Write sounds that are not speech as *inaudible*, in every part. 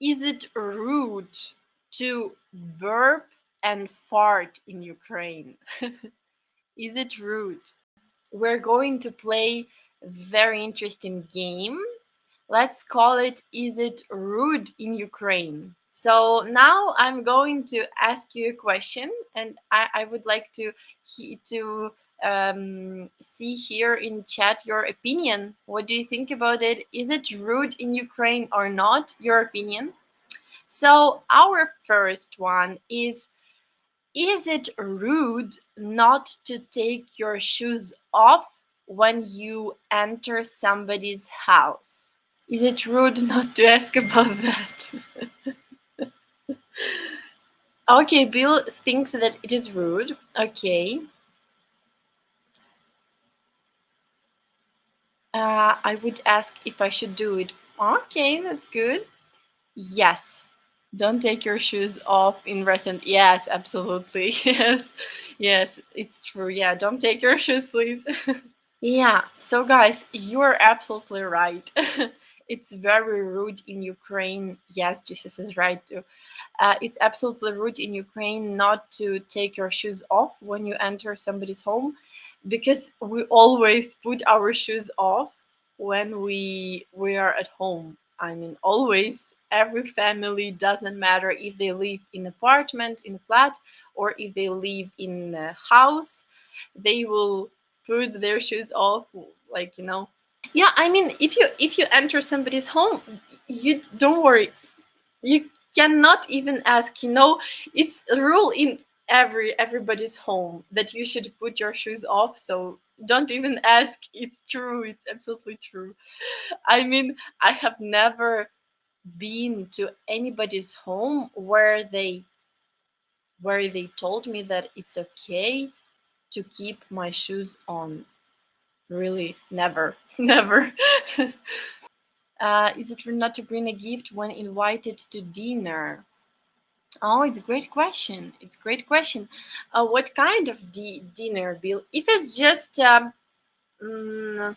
Is it rude to burp and fart in Ukraine? *laughs* Is it rude? We're going to play a very interesting game. Let's call it Is it rude in Ukraine? So now I'm going to ask you a question, and I, I would like to to um, see here in chat your opinion. What do you think about it? Is it rude in Ukraine or not? Your opinion. So our first one is, is it rude not to take your shoes off when you enter somebody's house? Is it rude not to ask about that? *laughs* okay, Bill thinks that it is rude. Okay. Uh, I would ask if I should do it. Okay, that's good. Yes. Don't take your shoes off in restaurant. Yes, absolutely. *laughs* Yes. Yes, it's true. Yeah, don't take your *laughs* shoes, please. *laughs* yeah. So guys, you're absolutely right. It's very rude in Ukraine. Yes, Jesus is right too. Uh, it's absolutely rude in Ukraine not to take your shoes off when you enter somebody's home because we always put our shoes off when we we are at home. I mean, always every family doesn't matter if they live in apartment in flat or if they live in a house they will put their shoes off like you know yeah i mean if you if you enter somebody's home you don't worry. You cannot even ask you know it's a rule in every everybody's home that you should put your shoes off so don't even ask. It's true it's absolutely true. I mean i have never been to anybody's home where they where they told me that it's okay to keep my shoes on really never *laughs* never. *laughs* Uh, is it not to bring a gift when invited to dinner? Oh it's a great question. It's a great question. Uh, what kind of di dinner bill? If it's just um, mm,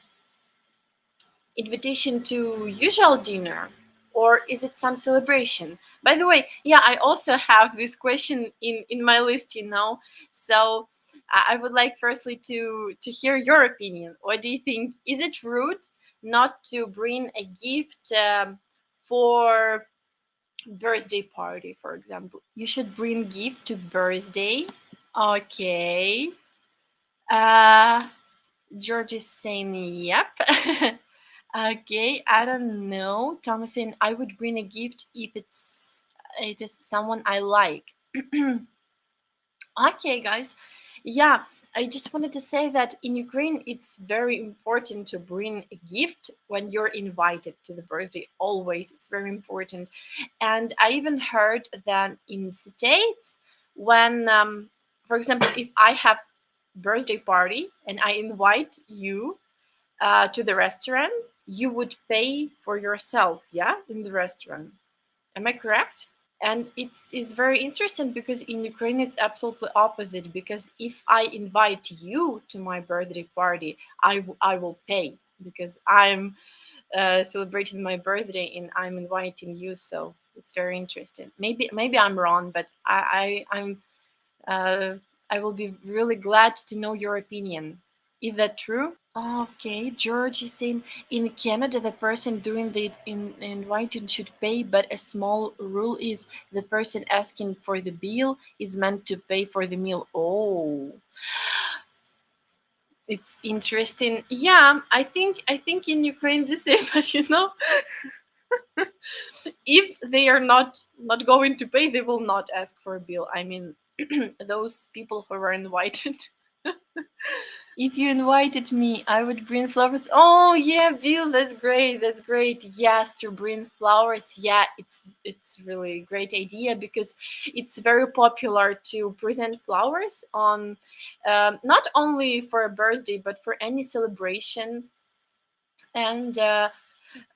invitation to usual dinner or is it some celebration? By the way yeah i also have this question in in my list you know? So i would like firstly to to hear your opinion what do you think is it rude not to bring a gift um, for birthday party for example you should bring gift to birthday okay uh george is saying yep *laughs* Okay, I don't know. Thomas saying I would bring a gift if it's it is someone I like. *clears throat* okay, guys. Yeah, I just wanted to say that in Ukraine, it's very important to bring a gift when you're invited to the birthday. Always, it's very important. And I even heard that in States, when, um, for example, if I have birthday party and I invite you uh, to the restaurant, you would pay for yourself, yeah, in the restaurant. Am I correct? And it is very interesting because in Ukraine it's absolutely opposite. Because if I invite you to my birthday party, I, I will pay because I'm uh, celebrating my birthday and I'm inviting you. So it's very interesting. Maybe maybe I'm wrong, but I, I I'm uh, I will be really glad to know your opinion. Is that true? Okay, George is saying in Canada the person doing the in, inviting should pay, but a small rule is the person asking for the bill is meant to pay for the meal. Oh, it's interesting. Yeah, I think I think in Ukraine the same, but *laughs* you know, *laughs* if they are not not going to pay, they will not ask for a bill. I mean, *clears throat* those people who were invited. *laughs* If you invited me, I would bring flowers. Oh yeah, Bill, that's great. That's great. Yes, to bring flowers. Yeah, it's it's really great idea because it's very popular to present flowers on um, not only for a birthday but for any celebration. And uh,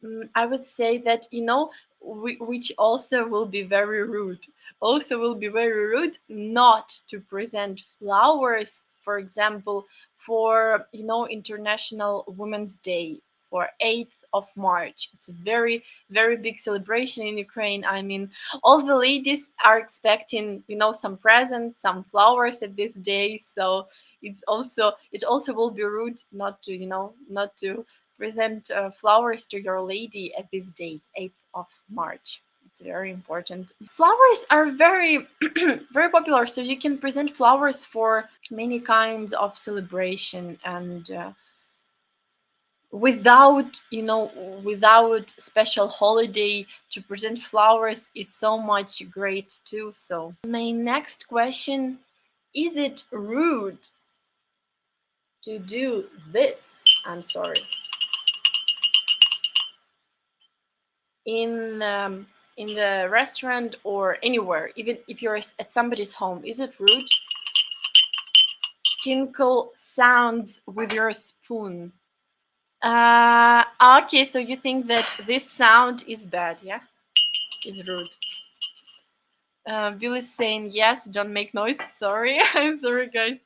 mm, I would say that you know, which also will be very rude. Also, will be very rude not to present flowers, for example, for you know International Women's Day for 8th of March. It's a very, very big celebration in Ukraine. I mean, all the ladies are expecting, you know, some presents, some flowers at this day. So it's also, it also will be rude not to, you know, not to present uh, flowers to your lady at this day, 8th of March. It's very important. Flowers are very, *clears throat* very popular. So you can present flowers for many kinds of celebration and uh, without you know without special holiday to present flowers is so much great too so my next question is it rude to do this i'm sorry in um, in the restaurant or anywhere even if you're at somebody's home is it rude tinkle sounds with your spoon uh, okay, so you think that this sound is bad, yeah? Is rude. Uh, Bill is saying yes, don't make noise. *laughs* Sorry, *laughs* I'm sorry, guys.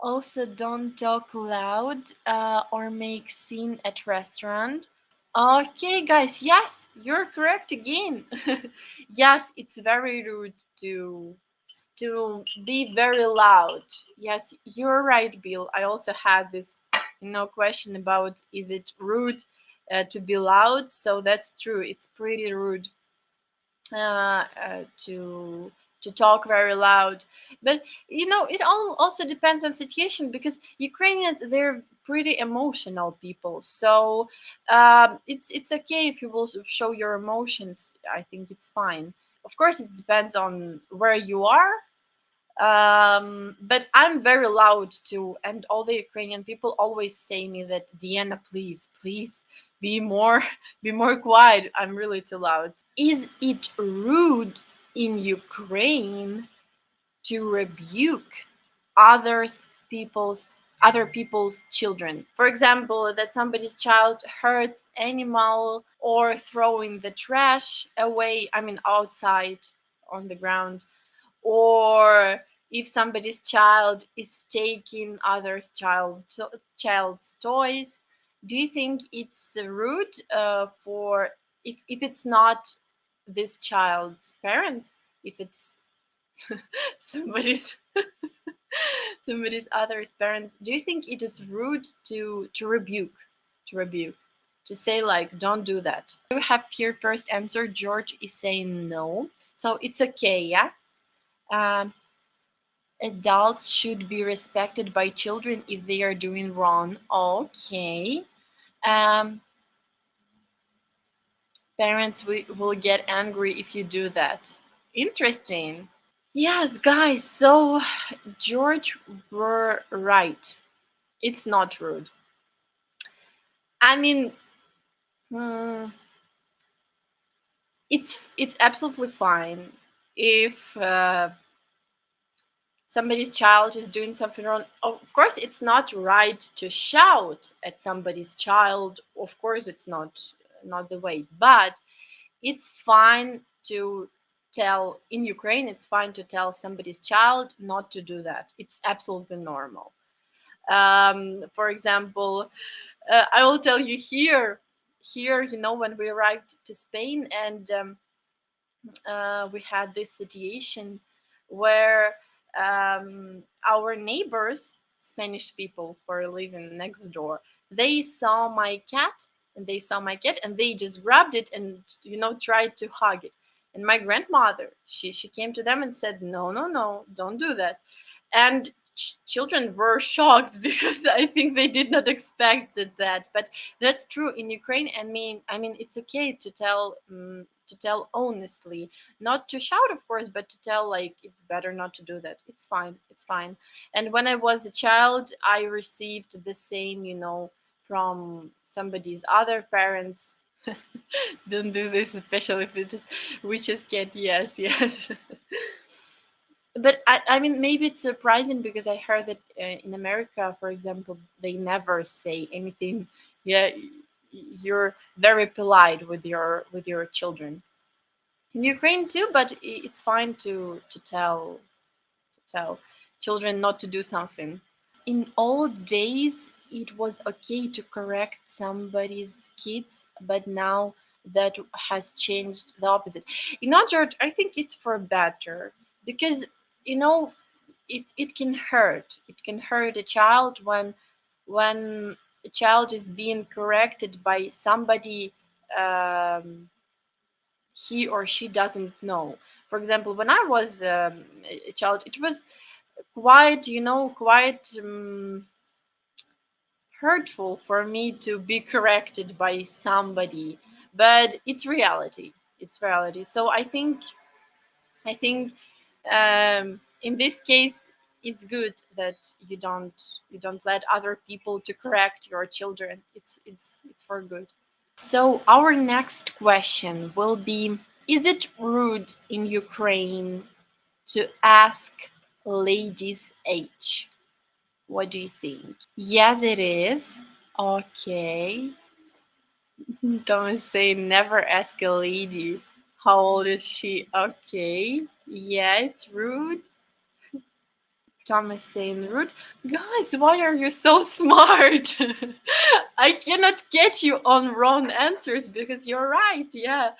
Also, don't talk loud uh, or make scene at restaurant. Okay, guys, yes, you're correct again. *laughs* yes, it's very rude to to be very loud. Yes, you're right, Bill. I also had this no question about is it rude uh, to be loud so that's true it's pretty rude uh, uh, to to talk very loud but you know it all also depends on situation because ukrainians they're pretty emotional people so um, it's it's okay if you will show your emotions i think it's fine of course it depends on where you are um, but I'm very loud too, and all the Ukrainian people always say me that Diana, please, please be more, *laughs* be more quiet. I'm really too loud. Is it rude in Ukraine to rebuke others people's other people's children? For example, that somebody's child hurts animal or throwing the trash away. I mean, outside on the ground or if somebody's child is taking other child child's toys do you think it's rude uh, for if, if it's not this child's parents if it's *laughs* somebody's *laughs* *laughs* somebody's other's parents do you think it is rude to to rebuke to rebuke to say like don't do that we have here first answer george is saying no so it's okay yeah um, adults should be respected by children if they are doing wrong. Okay. Um, parents will get angry if you do that. Interesting. Yes, guys, so George were right. It's not rude. I mean, hmm, it's it's absolutely fine if uh, somebody's child is doing something wrong of course it's not right to shout at somebody's child of course it's not not the way but it's fine to tell in ukraine it's fine to tell somebody's child not to do that it's absolutely normal um, for example uh, i will tell you here here you know when we arrived to spain and um, uh, we had this situation where um, our neighbors, Spanish people who are living next door, they saw my cat and they saw my cat and they just grabbed it and you know tried to hug it. And my grandmother, she she came to them and said, "No, no, no, don't do that." And ch- children were *laughs* shocked because I think they did not expect that. But that's true in Ukraine. I mean, I mean, it's okay to tell um, to tell honestly not to shout of course but to tell like it's better not to do that it's fine it's fine and when i was a child i received the same you know from somebody's other parents *laughs* don't do this especially if it is witch's cat yes *laughs* yes. But I, I mean maybe it's surprising because i heard that uh, in america for example they never say anything. Yeah you're very polite with your with your children. In ukraine too but it's fine to to tell to tell children not to do something. In old days it was okay to correct somebody's kids, but now that has changed the opposite. In other, I think it's for better because you know it it can hurt. It can hurt a child when when a child is being corrected by somebody um, he or she doesn't know. For example, when I was um, a child, it was quite you know quite. Um, hurtful for me to be corrected by somebody but it's reality. It's reality. So i think i think um, in this case it's good that you don't you don't let other people to correct your children. It's it's it's for good. So our next question will be is it rude in ukraine to ask ladies age what do you think? Yes, it is. Okay. Don't say never ask a lady. How old is she? Okay. Yeah, it's rude. Thomas saying rude. Guys, why are you so smart? *laughs* I cannot get you on wrong answers because you're right. Yeah.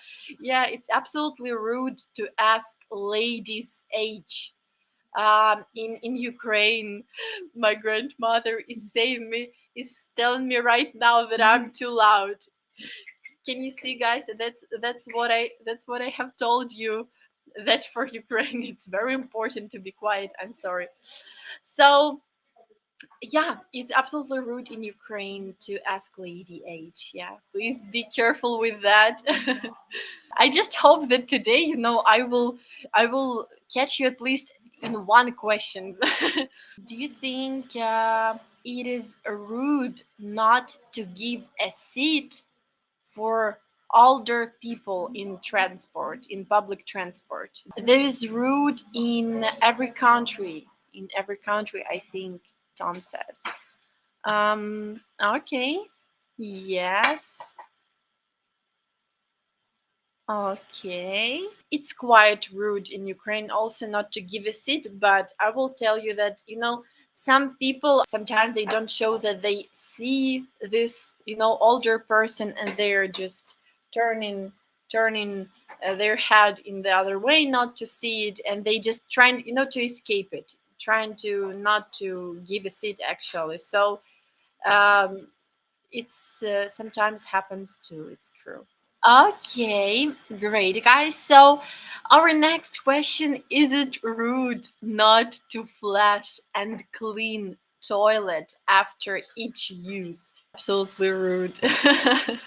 Yeah, it's absolutely rude to ask ladies' age um, in in Ukraine, my grandmother is saying me is telling me right now that I'm too loud. Can you see, guys? That's that's what I that's what I have told you. That for Ukraine, *laughs* it's very important to be quiet. I'm sorry. So yeah, it's absolutely rude in Ukraine to ask lady age. Yeah, please be careful with that. *laughs* I just hope that today, you know, I will I will catch you at least in one question. *laughs* Do you think uh, it is rude not to give a seat for older people in transport, in public transport? There is rude in every country. In every country, I think Tom says. Um, okay. Yes. Okay. It's quite rude in Ukraine also not to give a seat, but I will tell you that, you know, some people sometimes they don't show that they see this, you know, older person and they're just turning turning uh, their head in the other way not to see it and they just trying, you know, to escape it, trying to not to give a seat actually. So um it's uh, sometimes happens too, it's true. Okay, great, guys. So, our next question is it rude not to flush and clean toilet after each use? Absolutely rude. *laughs*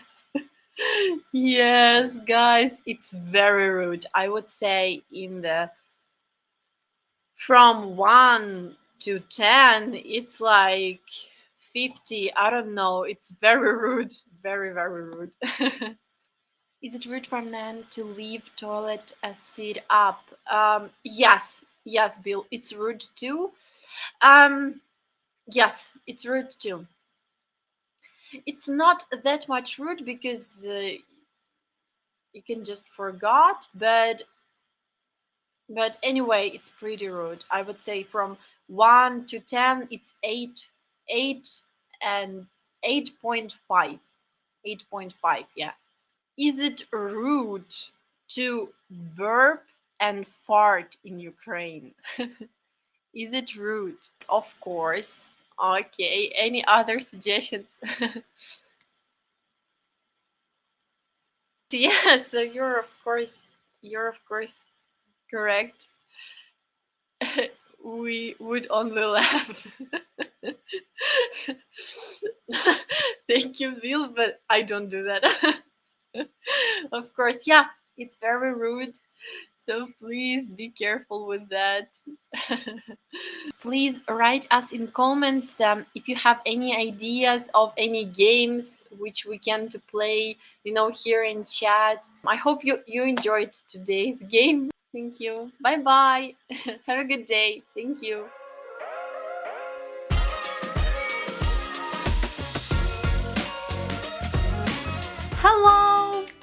yes, guys, it's very rude. I would say in the from 1 to 10, it's like 50. I don't know. It's very rude. Very, very rude. *laughs* Is it rude for men to leave toilet a seat up? Um, yes, yes, Bill, it's rude too. Um, yes, it's rude too. It's not that much rude because uh, you can just forgot, but but anyway, it's pretty rude. I would say from one to ten, it's eight, eight, and eight point five, eight point five. Yeah. Is it rude to burp and fart in Ukraine? *laughs* Is it rude? Of course. Okay, any other suggestions? *laughs* yes, so you're of course you're of course correct. *laughs* we would only laugh. Thank you, Bill, but I don't do that. *laughs* of course, yeah, it's very rude. So please be careful with that. *laughs* please write us in comments um, if you have any ideas of any games which we can to play, you know, here in chat. I hope you, you enjoyed today's *laughs* game. Thank you. Bye bye. have a good day. Thank you.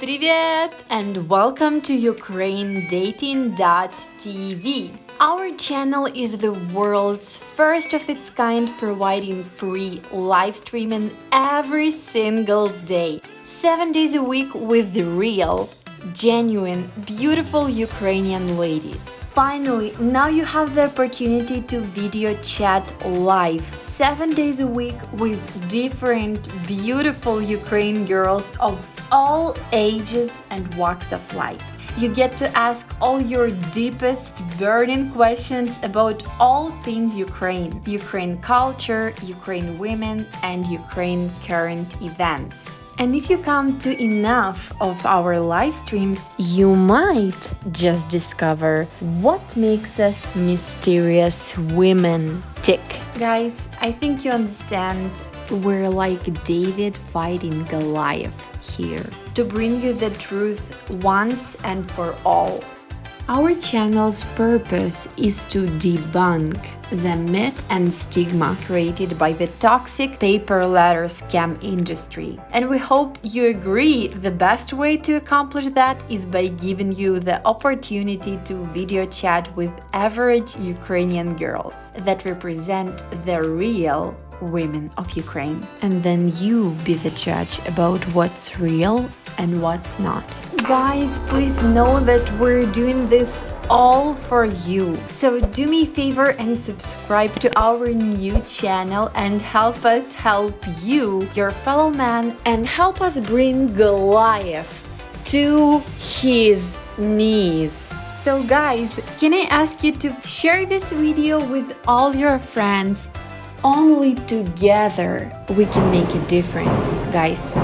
Привет! And welcome to UkraineDating.tv. Our channel is the world's first of its kind providing free live streaming every single day. 7 days a week with the real, genuine, beautiful Ukrainian ladies. Finally, now you have the opportunity to video chat live 7 days a week with different beautiful Ukrainian girls of all ages and walks of life. You get to ask all your deepest burning questions about all things Ukraine, Ukraine culture, Ukraine women, and Ukraine current events. And if you come to enough of our live streams, you might just discover what makes us mysterious women tick. Guys, I think you understand we're like David fighting Goliath here to bring you the truth once and for all. Our channel's purpose is to debunk the myth and stigma created by the toxic paper letter scam industry. And we hope you agree the best way to accomplish that is by giving you the opportunity to video chat with average Ukrainian girls that represent the real women of Ukraine. And then you be the judge about what's real and what's not. Guys, please know that we're doing this all for you. So do me a favor and subscribe to our new channel and help us help you, your fellow man, and help us bring Goliath to his knees. So guys, can I ask you to share this video with all your friends only together we can make a difference, guys.